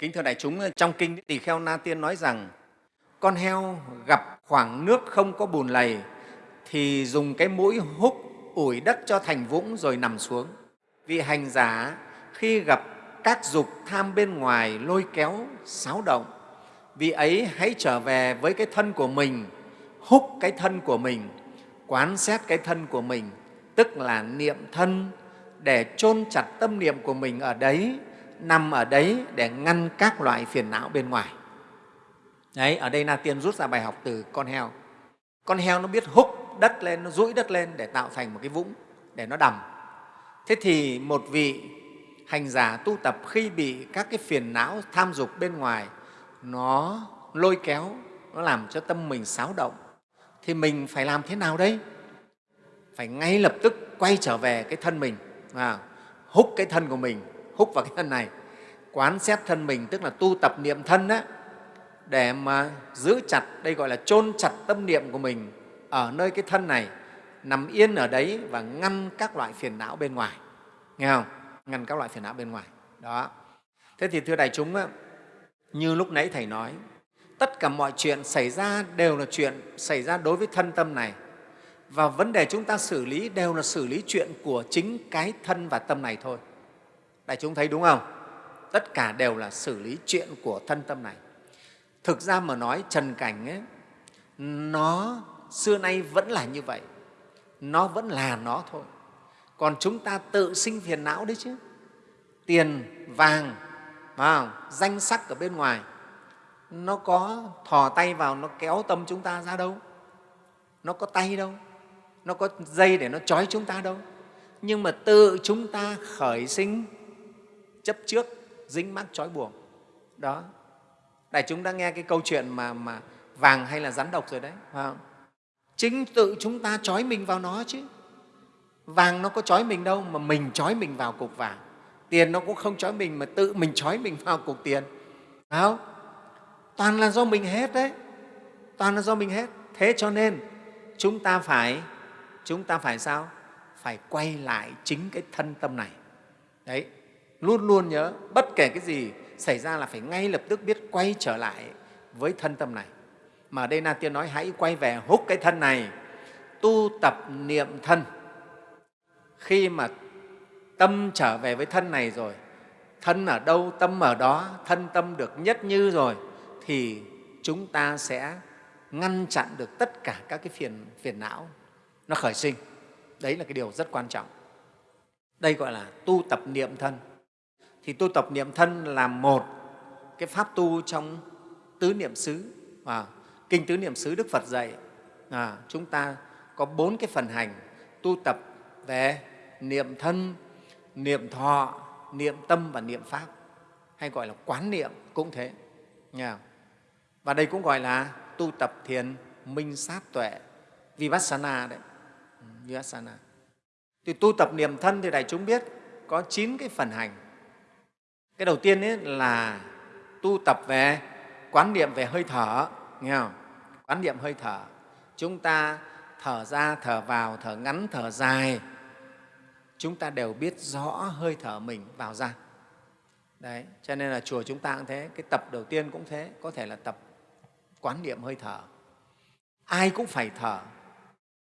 Kính thưa đại chúng, trong Kinh Tỳ Kheo Na Tiên nói rằng con heo gặp khoảng nước không có bùn lầy thì dùng cái mũi húc ủi đất cho thành vũng rồi nằm xuống. Vị hành giả khi gặp các dục tham bên ngoài lôi kéo, xáo động, vị ấy hãy trở về với cái thân của mình, húc cái thân của mình, quán xét cái thân của mình, tức là niệm thân để chôn chặt tâm niệm của mình ở đấy, nằm ở đấy để ngăn các loại phiền não bên ngoài. Đấy, ở đây Na Tiên rút ra bài học từ con heo. Con heo nó biết húc đất lên, nó rũi đất lên để tạo thành một cái vũng để nó đầm. Thế thì một vị hành giả tu tập khi bị các cái phiền não tham dục bên ngoài nó lôi kéo, nó làm cho tâm mình xáo động thì mình phải làm thế nào đây? Phải ngay lập tức quay trở về cái thân mình, à, húc cái thân của mình, hút vào cái thân này, quán xét thân mình, tức là tu tập niệm thân á để mà giữ chặt, đây gọi là chôn chặt tâm niệm của mình ở nơi cái thân này, nằm yên ở đấy và ngăn các loại phiền não bên ngoài. Nghe không? Ngăn các loại phiền não bên ngoài. Đó. Thế thì thưa đại chúng, như lúc nãy Thầy nói, tất cả mọi chuyện xảy ra đều là chuyện xảy ra đối với thân tâm này. Và vấn đề chúng ta xử lý đều là xử lý chuyện của chính cái thân và tâm này thôi. Đại chúng thấy đúng không? Tất cả đều là xử lý chuyện của thân tâm này. Thực ra mà nói trần cảnh ấy, nó xưa nay vẫn là như vậy. Nó vẫn là nó thôi. Còn chúng ta tự sinh phiền não đấy chứ. Tiền, vàng, vào, danh sắc ở bên ngoài, nó có thò tay vào, nó kéo tâm chúng ta ra đâu. Nó có tay đâu, nó có dây để nó trói chúng ta đâu. Nhưng mà tự chúng ta khởi sinh chấp trước, dính mắc trói buộc. Đó, Đại chúng đã nghe cái câu chuyện mà, mà vàng hay là rắn độc rồi đấy. Phải không? Chính tự chúng ta trói mình vào nó chứ. Vàng nó có trói mình đâu mà mình trói mình vào cục vàng. Tiền nó cũng không trói mình mà tự mình trói mình vào cục tiền. Phải không? Toàn là do mình hết đấy. Toàn là do mình hết. Thế cho nên chúng ta phải chúng ta phải sao? Phải quay lại chính cái thân tâm này. Đấy, luôn luôn nhớ bất kể cái gì xảy ra là phải ngay lập tức biết quay trở lại với thân tâm này. Mà ở đây Na Tiên nói hãy quay về hút cái thân này, tu tập niệm thân. Khi mà tâm trở về với thân này rồi, thân ở đâu, tâm ở đó, thân tâm được nhất như rồi, thì chúng ta sẽ ngăn chặn được tất cả các cái phiền, phiền não nó khởi sinh. Đấy là cái điều rất quan trọng. Đây gọi là tu tập niệm thân thì tu tập niệm thân là một cái pháp tu trong tứ niệm xứ. À, kinh tứ niệm xứ đức phật dạy à, chúng ta có bốn cái phần hành tu tập về niệm thân niệm thọ niệm tâm và niệm pháp. Hay gọi là quán niệm cũng thế nha. Và đây cũng gọi là tu tập thiền minh sát tuệ vipassana đấy. Ừ, vipassana. Thì tu tập niệm thân thì đại chúng biết có chín cái phần hành cái đầu tiên ấy là tu tập về quán niệm về hơi thở, nghe không? Quán niệm hơi thở. Chúng ta thở ra, thở vào, thở ngắn, thở dài. Chúng ta đều biết rõ hơi thở mình vào ra. Đấy, cho nên là chùa chúng ta cũng thế, cái tập đầu tiên cũng thế, có thể là tập quán niệm hơi thở. Ai cũng phải thở.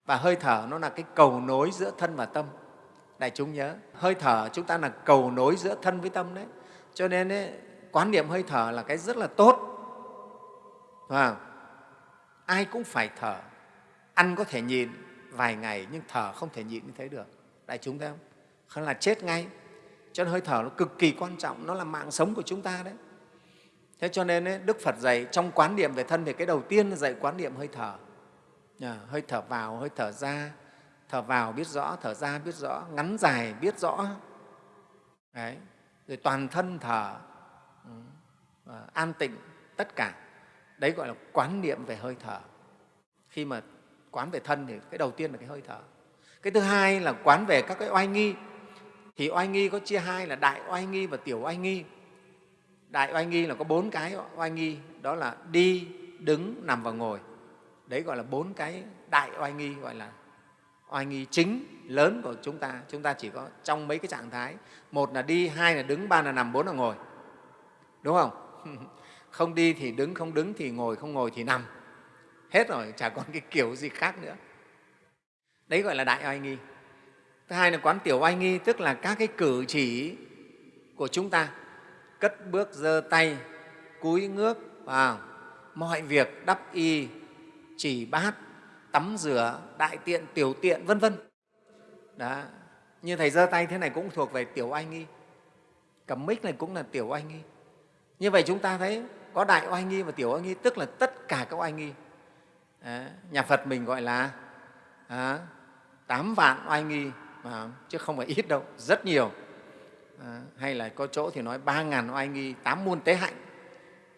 Và hơi thở nó là cái cầu nối giữa thân và tâm. Đại chúng nhớ, hơi thở chúng ta là cầu nối giữa thân với tâm đấy cho nên ấy, quán niệm hơi thở là cái rất là tốt. Và ai cũng phải thở. Ăn có thể nhịn vài ngày nhưng thở không thể nhịn như thế được. Đại chúng thấy không? Không là chết ngay. Cho nên hơi thở nó cực kỳ quan trọng. Nó là mạng sống của chúng ta đấy. Thế cho nên ấy, đức phật dạy trong quán niệm về thân thì cái đầu tiên là dạy quán niệm hơi thở. À, hơi thở vào hơi thở ra. Thở vào biết rõ thở ra biết rõ. Ngắn dài biết rõ. Đấy rồi toàn thân thở ừ, an tịnh tất cả. Đấy gọi là quán niệm về hơi thở. Khi mà quán về thân thì cái đầu tiên là cái hơi thở. Cái thứ hai là quán về các cái oai nghi. Thì oai nghi có chia hai là đại oai nghi và tiểu oai nghi. Đại oai nghi là có bốn cái oai nghi, đó là đi, đứng, nằm và ngồi. Đấy gọi là bốn cái đại oai nghi gọi là oai nghi chính lớn của chúng ta chúng ta chỉ có trong mấy cái trạng thái. Một là đi, hai là đứng, ba là nằm, bốn là ngồi. Đúng không? Không đi thì đứng, không đứng thì ngồi, không ngồi thì nằm. Hết rồi, chả còn cái kiểu gì khác nữa. Đấy gọi là đại oai nghi. Thứ hai là quán tiểu oai nghi, tức là các cái cử chỉ của chúng ta. Cất bước, giơ tay, cúi ngước, vào. Mọi việc đắp y, chỉ bát tắm rửa đại tiện tiểu tiện vân vân. Đó như thầy giơ tay thế này cũng thuộc về tiểu oai nghi. Cầm mic này cũng là tiểu oai nghi. Như vậy chúng ta thấy có đại oai nghi và tiểu oai nghi tức là tất cả các oai nghi. À, nhà phật mình gọi là à, tám vạn oai nghi mà, chứ không phải ít đâu rất nhiều. À, hay là có chỗ thì nói ba ngàn oai nghi tám muôn tế hạnh.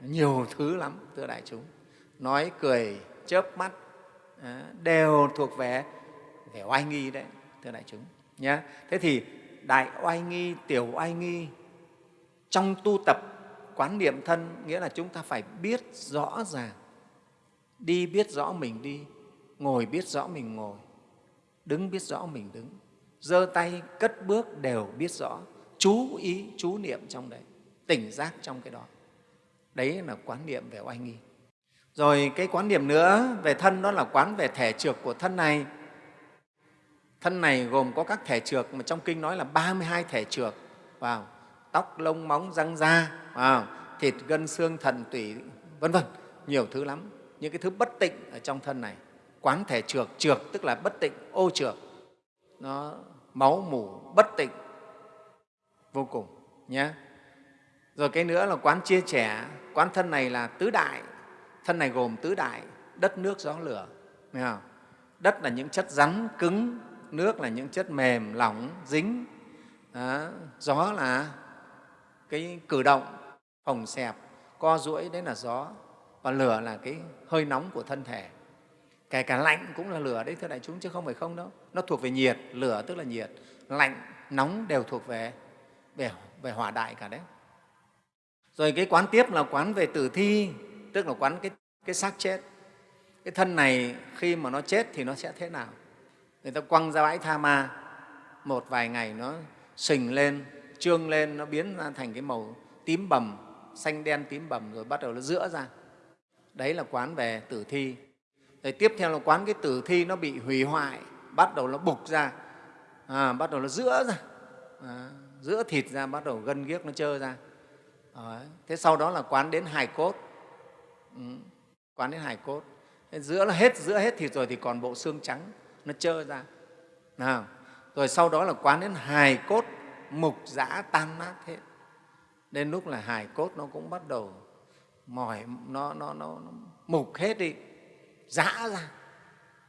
Nhiều thứ lắm thưa đại chúng. Nói cười chớp mắt Ờ, đều thuộc về về oai nghi đấy, thưa đại chúng nhé thế thì đại oai nghi, tiểu oai nghi trong tu tập quán niệm thân nghĩa là chúng ta phải biết rõ ràng, đi biết rõ mình đi, ngồi biết rõ mình ngồi, đứng biết rõ mình đứng, giơ tay cất bước đều biết rõ, chú ý, chú niệm trong đấy, tỉnh giác trong cái đó. Đấy là quán niệm về oai nghi rồi cái quán niệm nữa về thân đó là quán về thể trược của thân này. Thân này gồm có các thể trược mà trong kinh nói là 32 thể trược. Vào tóc, lông, móng, răng da. Vào thịt, gân, xương thận tủy, vân vân. Nhiều thứ lắm. Những cái thứ bất tịnh ở trong thân này. Quán thể trược trược tức là bất tịnh, ô trược. Nó máu, mủ, bất tịnh. Vô cùng, nhé. Rồi cái nữa là quán chia trẻ. Quán thân này là tứ đại thân này gồm tứ đại đất nước gió lửa. Nghe không? đất là những chất rắn cứng nước là những chất mềm lỏng dính. Đó. gió là cái cử động phồng xẹp co duỗi đấy là gió. Và lửa là cái hơi nóng của thân thể. Kể cả lạnh cũng là lửa đấy thưa đại chúng chứ không phải không đâu. Nó thuộc về nhiệt lửa tức là nhiệt. Lạnh nóng đều thuộc về về, về hỏa đại cả đấy. Rồi cái quán tiếp là quán về tử thi tức là quán cái, cái xác chết. Cái thân này khi mà nó chết thì nó sẽ thế nào? Người ta quăng ra bãi tha ma một vài ngày nó sình lên trương lên nó biến ra thành cái màu tím bầm xanh đen tím bầm rồi bắt đầu nó rữa ra. Đấy là quán về tử thi. Rồi tiếp theo là quán cái tử thi nó bị hủy hoại bắt đầu nó bục ra. À, bắt đầu nó rữa ra. À, rữa thịt ra bắt đầu gân ghiếc nó trơ ra. À, thế sau đó là quán đến hài cốt. Ừ. quán đến hài cốt. Giữa là hết giữa hết thịt rồi thì còn bộ xương trắng nó trơ ra. Nào rồi sau đó là quán đến hài cốt mục dã tan nát hết. Đến lúc là hài cốt nó cũng bắt đầu mỏi nó, nó, nó, nó mục hết đi dã ra.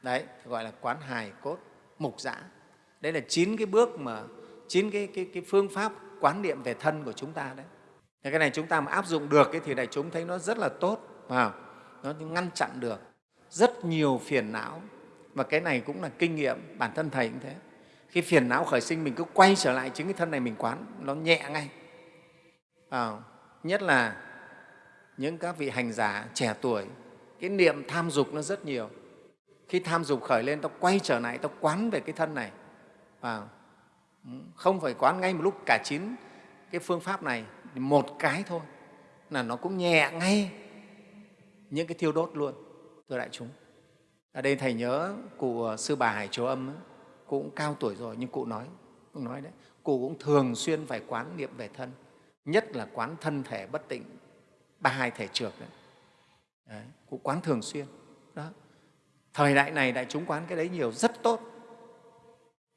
Đấy gọi là quán hài cốt mục dã đấy là chín cái bước mà chín cái, cái, cái phương pháp quán niệm về thân của chúng ta đấy. Cái này chúng ta mà áp dụng được ấy, thì đại chúng thấy nó rất là tốt vào nó ngăn chặn được rất nhiều phiền não. Và cái này cũng là kinh nghiệm bản thân thầy cũng thế. Khi phiền não khởi sinh mình cứ quay trở lại chính cái thân này mình quán nó nhẹ ngay. À, nhất là những các vị hành giả trẻ tuổi cái niệm tham dục nó rất nhiều. Khi tham dục khởi lên tao quay trở lại tao quán về cái thân này. À, không phải quán ngay một lúc cả chín cái phương pháp này một cái thôi là nó cũng nhẹ ngay những cái thiêu đốt luôn thưa đại chúng. Ở đây thầy nhớ cụ ờ, sư bà hải châu âm ấy, cụ cũng cao tuổi rồi nhưng cụ nói cũng nói đấy cụ cũng thường xuyên phải quán niệm về thân nhất là quán thân thể bất tịnh ba hai thể trược đấy. đấy cụ quán thường xuyên đó. Thời đại này đại chúng quán cái đấy nhiều rất tốt.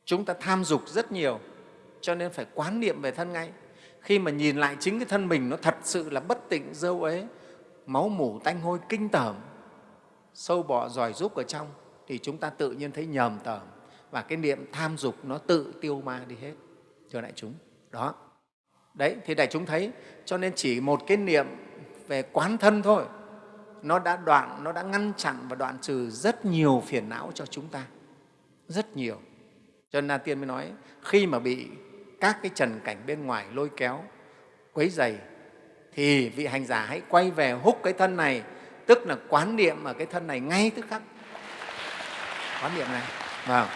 Chúng ta tham dục rất nhiều cho nên phải quán niệm về thân ngay. Khi mà nhìn lại chính cái thân mình nó thật sự là bất tịnh dâu ấy máu mủ tanh hôi kinh tởm sâu bọ giỏi rúc ở trong thì chúng ta tự nhiên thấy nhờm tởm và cái niệm tham dục nó tự tiêu ma đi hết. Cho đại chúng đó. Đấy thì đại chúng thấy cho nên chỉ một cái niệm về quán thân thôi nó đã đoạn nó đã ngăn chặn và đoạn trừ rất nhiều phiền não cho chúng ta. Rất nhiều. Cho nên Na Tiên mới nói khi mà bị các cái trần cảnh bên ngoài lôi kéo, quấy dày thì vị hành giả hãy quay về hút cái thân này, tức là quán niệm ở cái thân này ngay tức khắc. Quán niệm này. Vào.